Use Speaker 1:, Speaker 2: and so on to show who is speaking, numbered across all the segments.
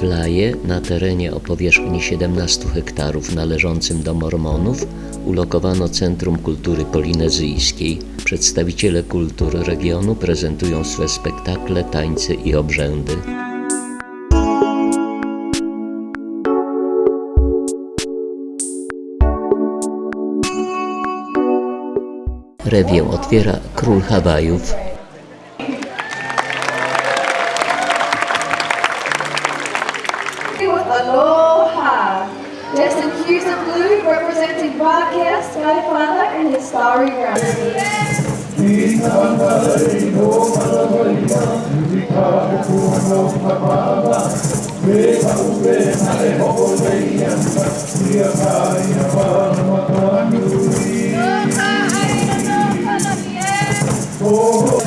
Speaker 1: W Laje, na terenie o powierzchni 17 hektarów należącym do Mormonów, ulokowano Centrum Kultury Polinezyjskiej. Przedstawiciele kultur regionu prezentują swe spektakle, tańce i obrzędy. Rewię otwiera król Hawajów,
Speaker 2: Oh,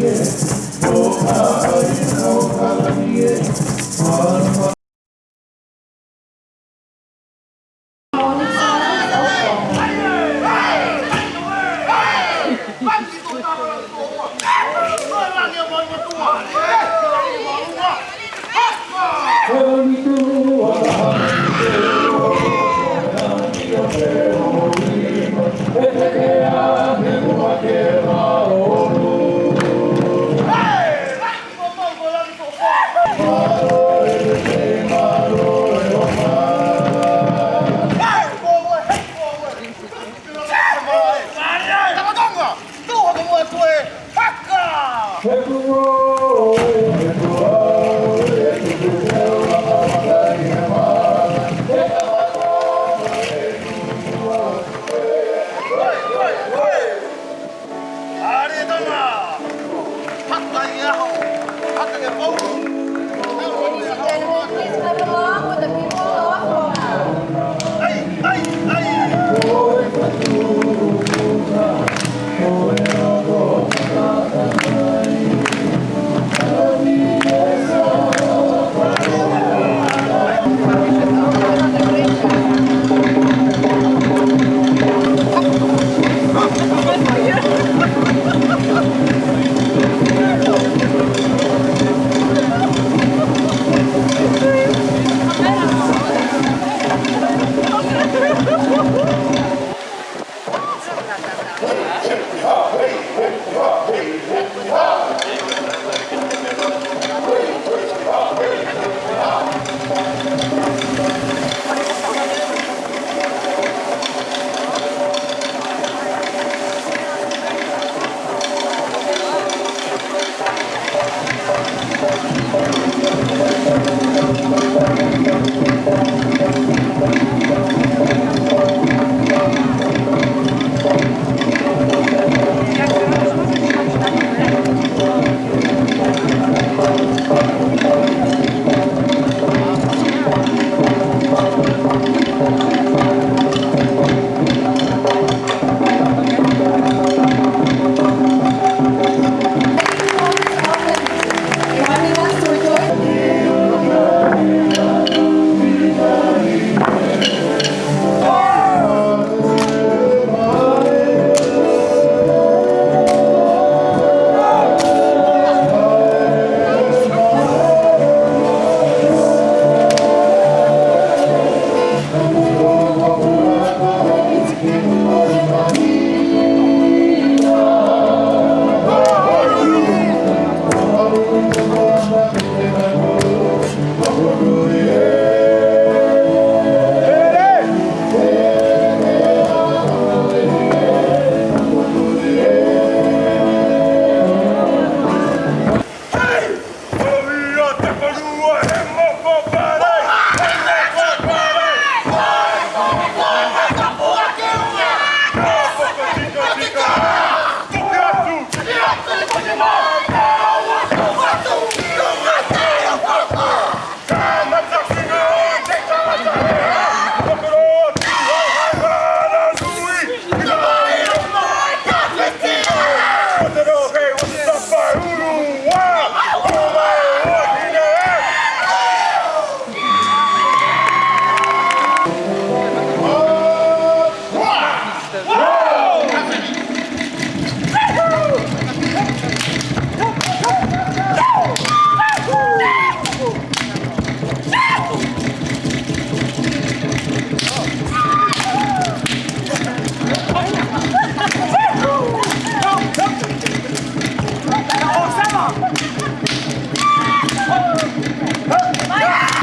Speaker 2: starry reality. Please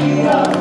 Speaker 2: you.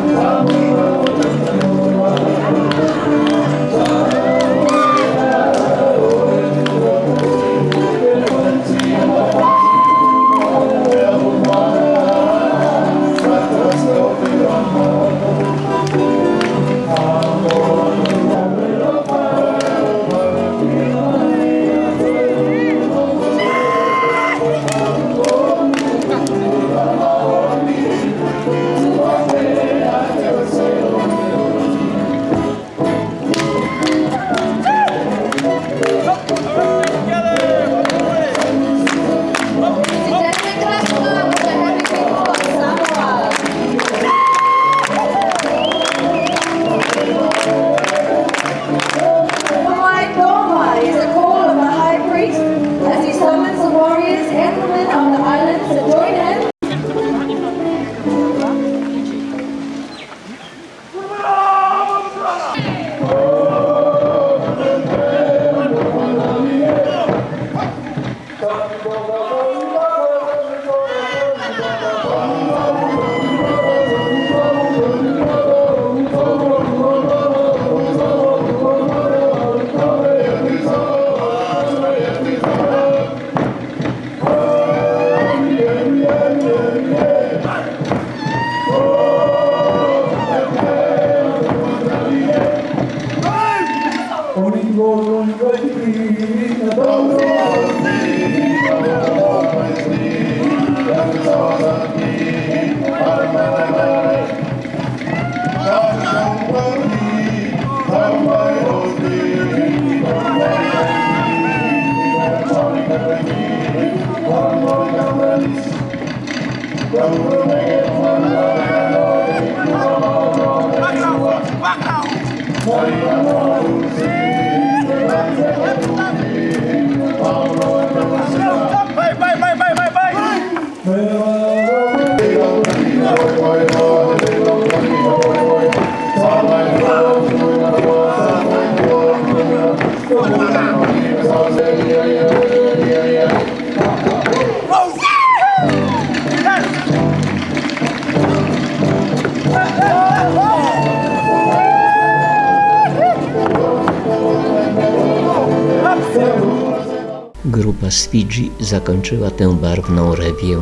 Speaker 1: Grupa z Fidżi zakończyła tę barwną rewię